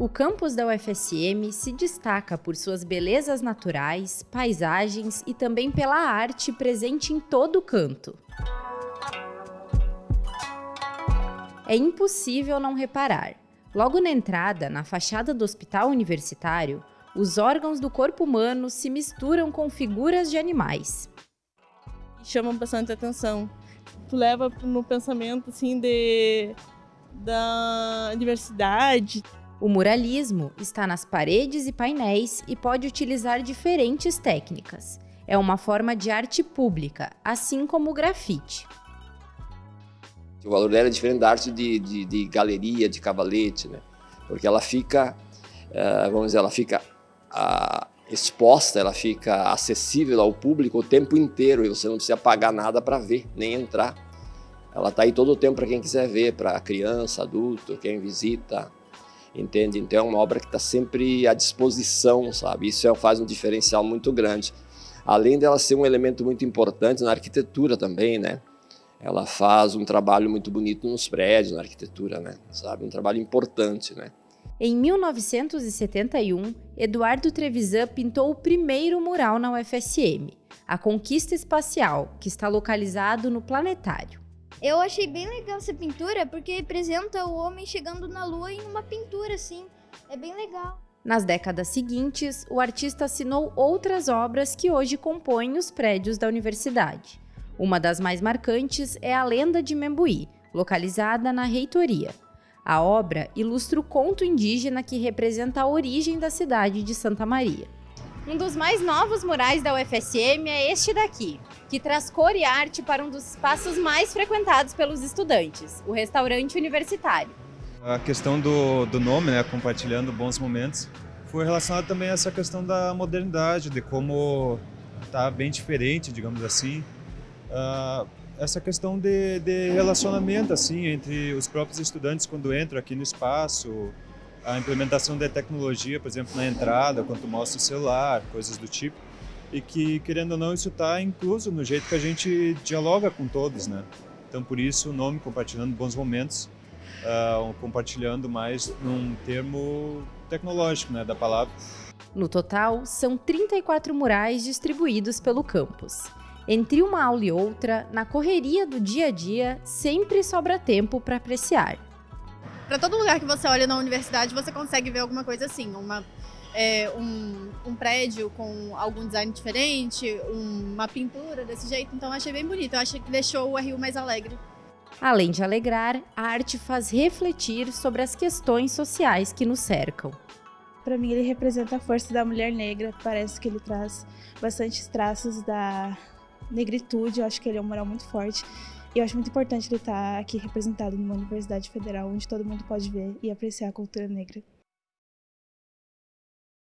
O campus da UFSM se destaca por suas belezas naturais, paisagens e também pela arte presente em todo canto. É impossível não reparar. Logo na entrada, na fachada do hospital universitário, os órgãos do corpo humano se misturam com figuras de animais. Chamam bastante atenção. Leva no pensamento assim de da diversidade. O muralismo está nas paredes e painéis e pode utilizar diferentes técnicas. É uma forma de arte pública, assim como o grafite. O valor dela é diferente da arte de, de, de galeria, de cavalete, né? Porque ela fica, uh, vamos dizer, ela fica uh, exposta, ela fica acessível ao público o tempo inteiro e você não precisa pagar nada para ver, nem entrar. Ela está aí todo o tempo para quem quiser ver, para criança, adulto, quem visita, entende? Então é uma obra que está sempre à disposição, sabe? Isso é, faz um diferencial muito grande. Além dela ser um elemento muito importante na arquitetura também, né? Ela faz um trabalho muito bonito nos prédios, na arquitetura, né? Sabe? Um trabalho importante, né? Em 1971, Eduardo Trevisan pintou o primeiro mural na UFSM, a Conquista Espacial, que está localizado no Planetário. Eu achei bem legal essa pintura porque representa o homem chegando na lua em uma pintura assim. É bem legal. Nas décadas seguintes, o artista assinou outras obras que hoje compõem os prédios da universidade. Uma das mais marcantes é a Lenda de Membuí, localizada na reitoria. A obra ilustra o conto indígena que representa a origem da cidade de Santa Maria. Um dos mais novos murais da UFSM é este daqui, que traz cor e arte para um dos espaços mais frequentados pelos estudantes, o restaurante universitário. A questão do, do nome, né, compartilhando bons momentos, foi relacionada também a essa questão da modernidade, de como está bem diferente, digamos assim. Uh, essa questão de, de relacionamento assim entre os próprios estudantes quando entram aqui no espaço, a implementação da tecnologia, por exemplo, na entrada, quando mostra o celular, coisas do tipo, e que, querendo ou não, isso está incluso no jeito que a gente dialoga com todos, né? Então, por isso, o nome Compartilhando Bons Momentos, uh, compartilhando mais num termo tecnológico, né, da palavra. No total, são 34 murais distribuídos pelo campus. Entre uma aula e outra, na correria do dia a dia, sempre sobra tempo para apreciar. Para todo lugar que você olha na universidade, você consegue ver alguma coisa assim, uma, é, um, um, prédio com algum design diferente, uma pintura desse jeito. Então achei bem bonito, eu acho que deixou o Rio mais alegre. Além de alegrar, a arte faz refletir sobre as questões sociais que nos cercam. Para mim, ele representa a força da mulher negra. Parece que ele traz bastante traços da negritude, eu acho que ele é um moral muito forte. E eu acho muito importante ele estar aqui representado numa universidade federal, onde todo mundo pode ver e apreciar a cultura negra.